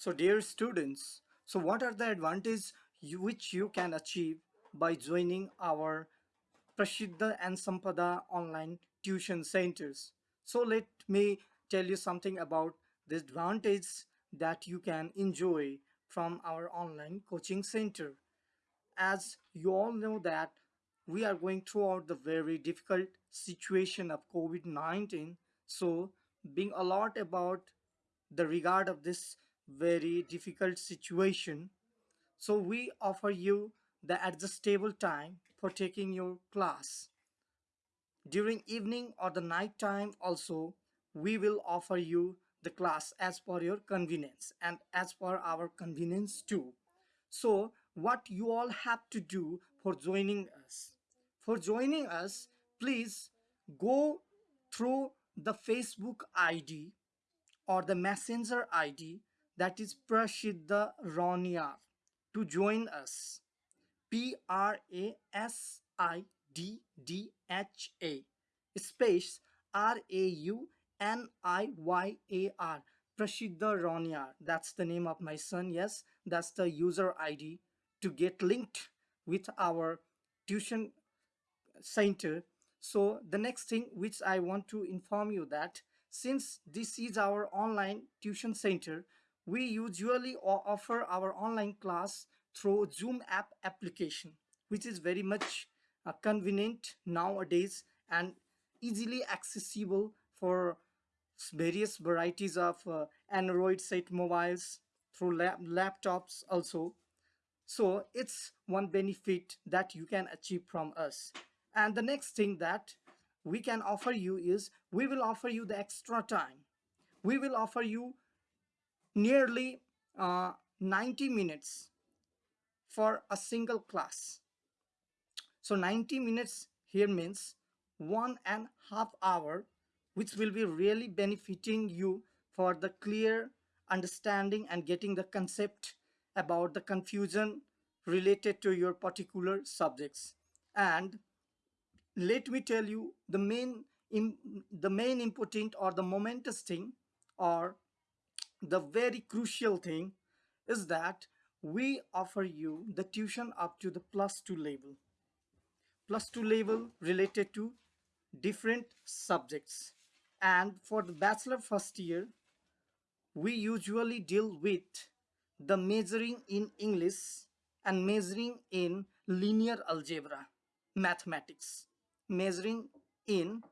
So dear students, so what are the advantages you, which you can achieve by joining our Prasiddha and Sampada online tuition centers? So let me tell you something about the advantage that you can enjoy from our online coaching center. As you all know that we are going throughout the very difficult situation of COVID-19. So being a lot about the regard of this very difficult situation. So we offer you the adjustable time for taking your class. During evening or the night time also, we will offer you the class as per your convenience and as per our convenience too. So what you all have to do for joining us. For joining us, please go through the Facebook ID or the messenger ID that is Prasiddha Rauniyar to join us. P R A S I D D H A space R A U N I Y A R Prasiddha Rauniyar. That's the name of my son. Yes, that's the user ID to get linked with our tuition center. So the next thing which I want to inform you that since this is our online tuition center, we usually offer our online class through Zoom app application, which is very much uh, convenient nowadays and easily accessible for various varieties of uh, Android set mobiles through lap laptops also. So it's one benefit that you can achieve from us. And the next thing that we can offer you is we will offer you the extra time. We will offer you nearly uh, 90 minutes for a single class. So 90 minutes here means one and half hour which will be really benefiting you for the clear understanding and getting the concept about the confusion related to your particular subjects and let me tell you the main the main important or the momentous thing or the very crucial thing is that we offer you the tuition up to the plus two level. Plus two level related to different subjects. And for the bachelor first year we usually deal with the measuring in English and measuring in linear algebra mathematics. Measuring in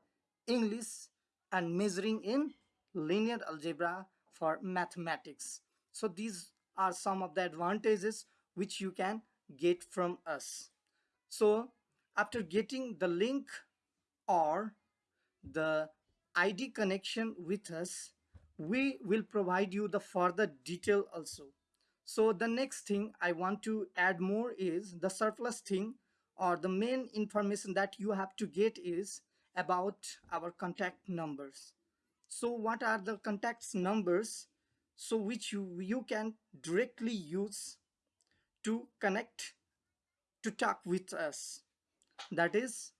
English and measuring in linear algebra for mathematics. So these are some of the advantages which you can get from us. So after getting the link or the ID connection with us, we will provide you the further detail also. So the next thing I want to add more is the surplus thing or the main information that you have to get is about our contact numbers so what are the contacts numbers? So which you you can directly use to connect to talk with us. That is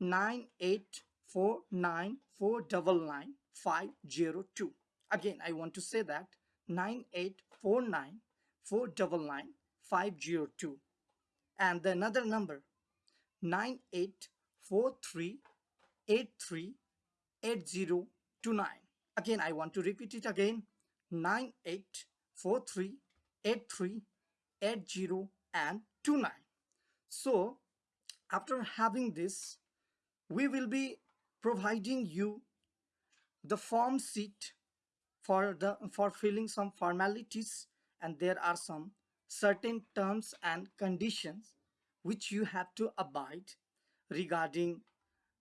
9849499 again i want to say that 9849499 and another number 9843838029 again I want to repeat it again. 98438380 and 29 so after having this we will be providing you the form sheet for the for filling some formalities and there are some certain terms and conditions which you have to abide regarding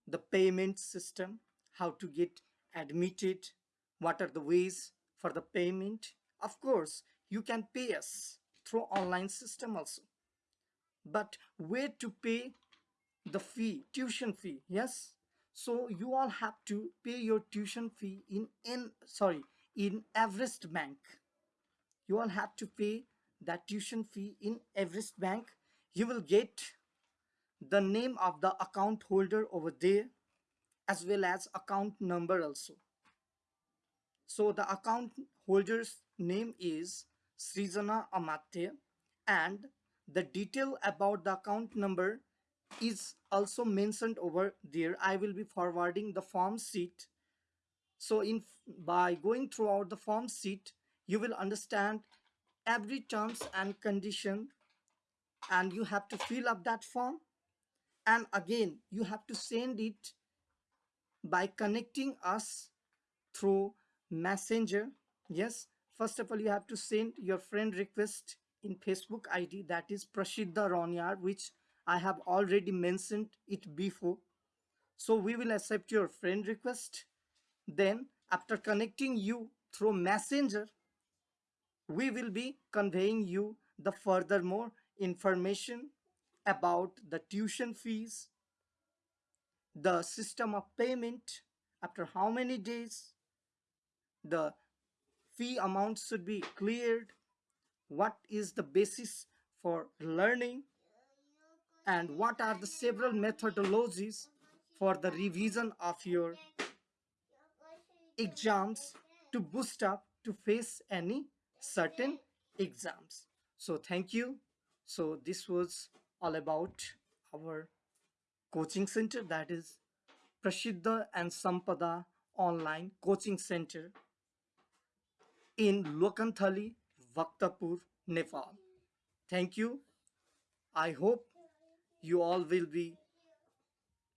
the payment system, how to get admitted, what are the ways for the payment. Of course, you can pay us through online system also. But where to pay the fee, tuition fee, yes? So you all have to pay your tuition fee in, in sorry, in Everest Bank. You all have to pay that tuition fee in Everest Bank you will get the name of the account holder over there as well as account number also so the account holder's name is Srijana Amatya and the detail about the account number is also mentioned over there. I will be forwarding the form sheet. So in by going throughout the form sheet, you will understand every terms and condition and you have to fill up that form and again you have to send it by connecting us through messenger. Yes first of all you have to send your friend request in facebook id that is Prasiddha Rauniyar which i have already mentioned it before. So we will accept your friend request. Then after connecting you through messenger we will be conveying you the furthermore information about the tuition fees, the system of payment, after how many days, the fee amount should be cleared, what is the basis for learning, and what are the several methodologies for the revision of your exams to boost up to face any certain exams. So thank you. So this was all about our coaching center that is Prasiddha and Sampada online coaching center in Lokanthali, Bhaktapur, Nepal. Thank you. I hope you all will be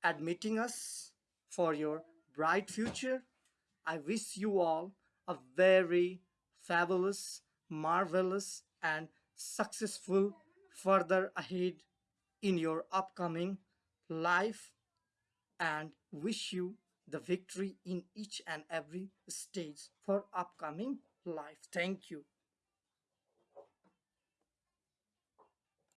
admitting us for your bright future. I wish you all a very fabulous, marvelous, and successful further ahead in your upcoming life and wish you the victory in each and every stage for upcoming life. Thank you.